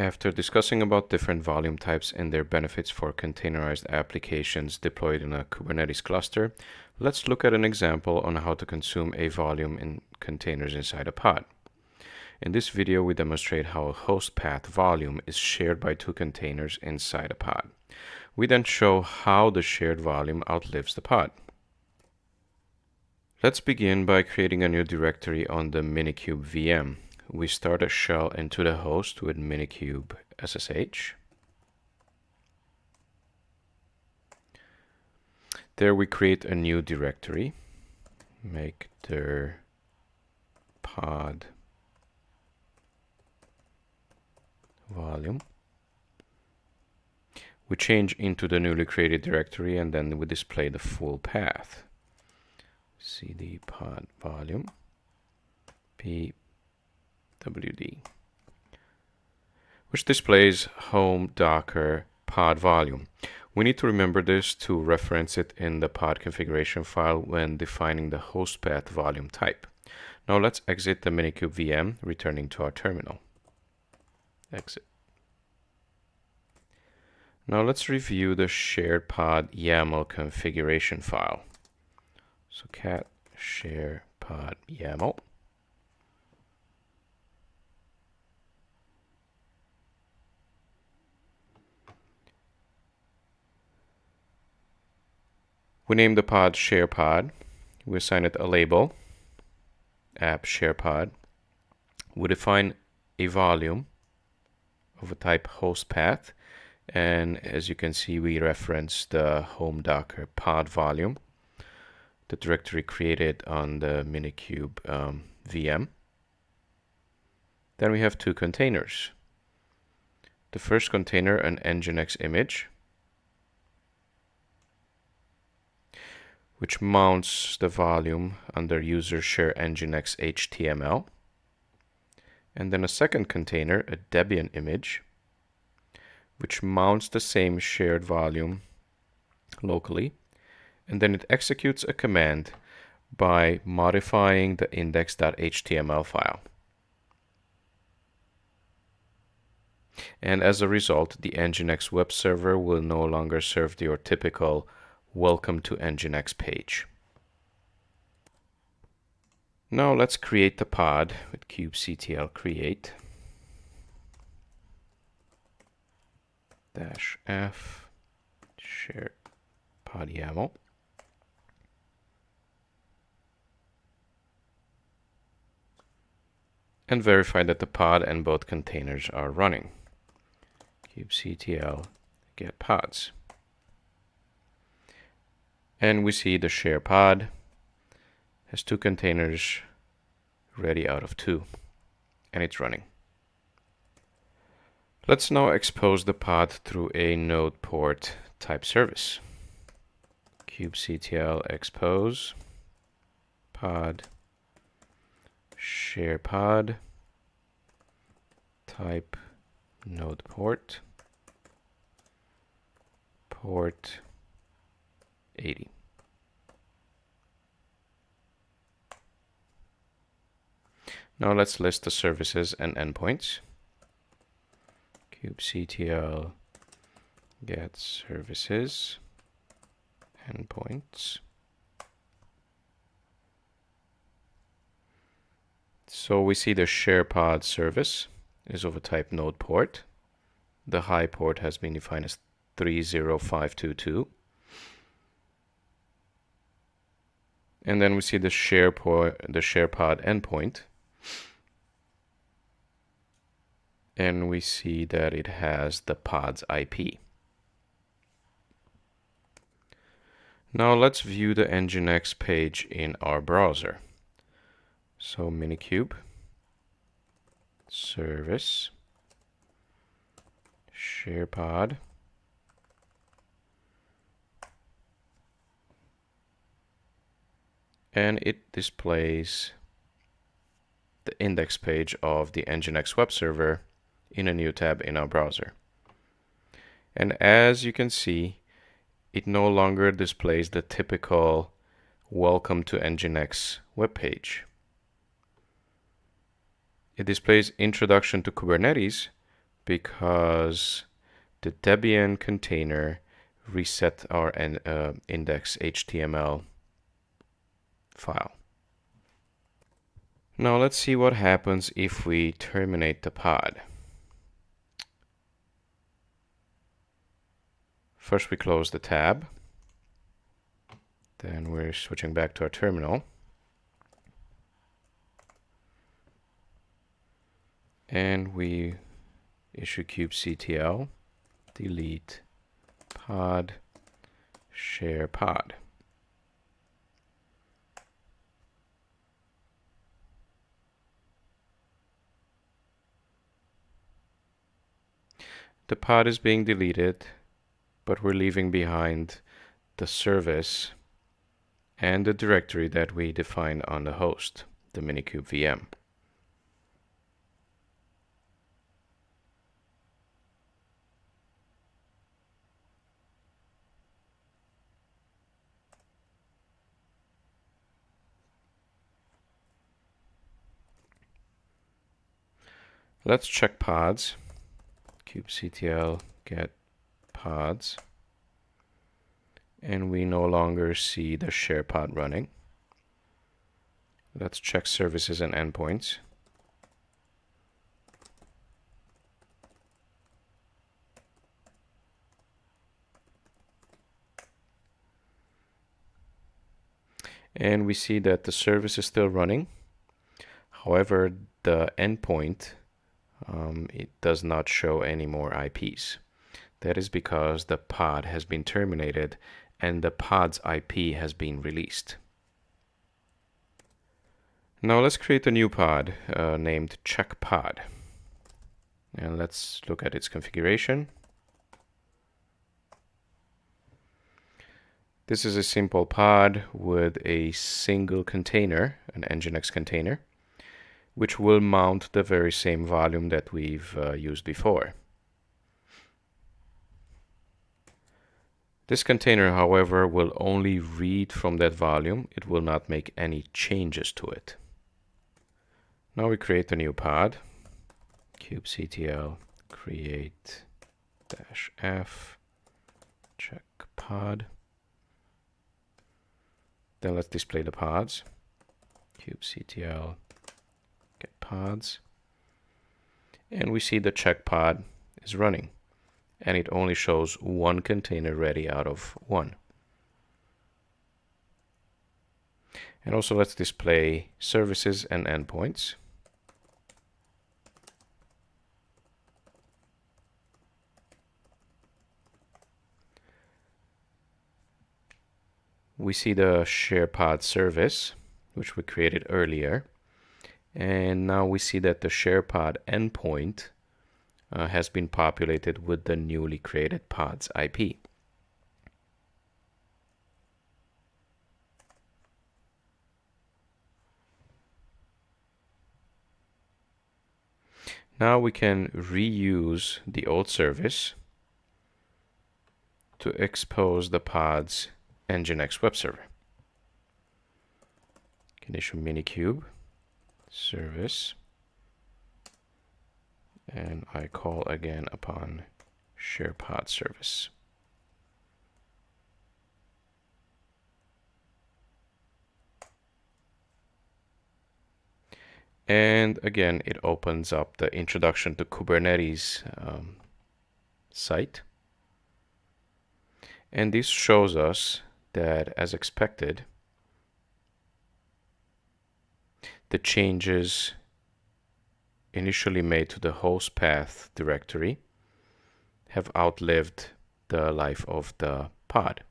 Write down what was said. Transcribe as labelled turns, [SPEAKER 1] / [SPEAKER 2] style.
[SPEAKER 1] After discussing about different volume types and their benefits for containerized applications deployed in a Kubernetes cluster, let's look at an example on how to consume a volume in containers inside a pod. In this video, we demonstrate how a host path volume is shared by two containers inside a pod. We then show how the shared volume outlives the pod. Let's begin by creating a new directory on the Minikube VM we start a shell into the host with minikube SSH. There we create a new directory, make the pod volume. We change into the newly created directory and then we display the full path. cd pod volume p WD, which displays home docker pod volume. We need to remember this to reference it in the pod configuration file when defining the host path volume type. Now let's exit the Minikube VM, returning to our terminal. Exit. Now let's review the shared pod YAML configuration file. So cat share pod YAML. We name the pod SharePod. We assign it a label, app SharePod. We define a volume of a type host path. And as you can see, we reference the home docker pod volume, the directory created on the Minikube um, VM. Then we have two containers. The first container, an Nginx image, which mounts the volume under user share nginx html. And then a second container, a Debian image, which mounts the same shared volume locally. And then it executes a command by modifying the index.html file. And as a result, the Nginx web server will no longer serve your typical Welcome to Nginx page. Now let's create the pod with kubectl create dash f share pod YAML. and verify that the pod and both containers are running. kubectl get pods. And we see the share pod has two containers ready out of two. And it's running. Let's now expose the pod through a node port type service. kubectl expose pod share pod type node port port 80. Now let's list the services and endpoints. kubectl get services endpoints. So we see the SharePod service is of a type node port. The high port has been defined as 30522. And then we see the share the SharePod endpoint. And we see that it has the pod's IP. Now let's view the Nginx page in our browser. So Minikube, service, SharePod, and it displays the index page of the Nginx web server in a new tab in our browser. And as you can see, it no longer displays the typical welcome to Nginx web page. It displays introduction to Kubernetes, because the Debian container reset our uh, index HTML file. Now let's see what happens if we terminate the pod. First we close the tab. Then we're switching back to our terminal. And we issue kubectl delete pod share pod. The pod is being deleted, but we're leaving behind the service and the directory that we defined on the host, the Minikube VM. Let's check pods. Kubectl get pods. And we no longer see the share pod running. Let's check services and endpoints. And we see that the service is still running. However, the endpoint um, it does not show any more IPs. That is because the pod has been terminated and the pod's IP has been released. Now let's create a new pod uh, named checkpod. And let's look at its configuration. This is a simple pod with a single container, an Nginx container which will mount the very same volume that we've uh, used before. This container, however, will only read from that volume. It will not make any changes to it. Now we create a new pod. kubectl create dash f check pod. Then let's display the pods. kubectl pods. And we see the check pod is running. And it only shows one container ready out of one. And also let's display services and endpoints. We see the SharePod service, which we created earlier. And now we see that the SharePod endpoint uh, has been populated with the newly created pod's IP. Now we can reuse the old service to expose the pod's Nginx web server. Can issue Minikube service and I call again upon SharePod service. And again, it opens up the introduction to Kubernetes um, site. And this shows us that as expected, the changes initially made to the host path directory have outlived the life of the pod.